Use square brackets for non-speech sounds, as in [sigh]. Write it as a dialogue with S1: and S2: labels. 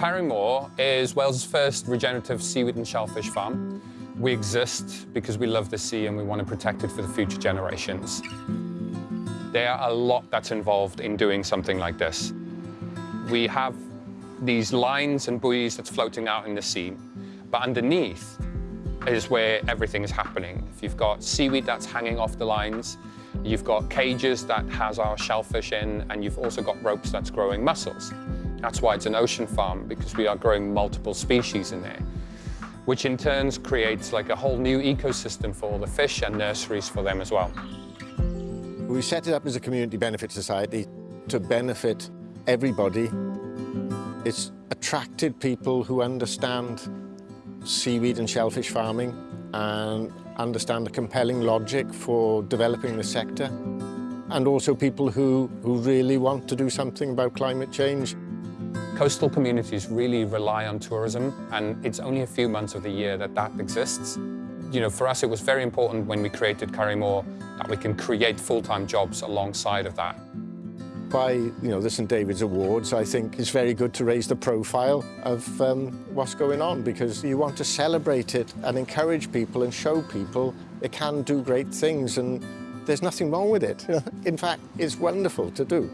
S1: Câr-y-Môr is Wales' first regenerative seaweed and shellfish farm. We exist because we love the sea and we want to protect it for the future generations. There are a lot that's involved in doing something like this. We have these lines and buoys that's floating out in the sea, but underneath is where everything is happening. If you've got seaweed that's hanging off the lines, you've got cages that has our shellfish in, and you've also got ropes that's growing mussels. That's why it's an ocean farm, because we are growing multiple species in there, which in turn creates like a whole new ecosystem for all the fish and nurseries for them as well.
S2: We set it up as a community benefit society to benefit everybody. It's attracted people who understand seaweed and shellfish farming and understand the compelling logic for developing the sector and also people who, who really want to do something about climate change.
S1: Coastal communities really rely on tourism, and it's only a few months of the year that that exists. You know, for us, it was very important when we created Câr-y-Môr that we can create full-time jobs alongside of that.
S2: By, you know, the St David's Awards, I think it's very good to raise the profile of um, what's going on because you want to celebrate it and encourage people and show people it can do great things and there's nothing wrong with it. [laughs] In fact, it's wonderful to do.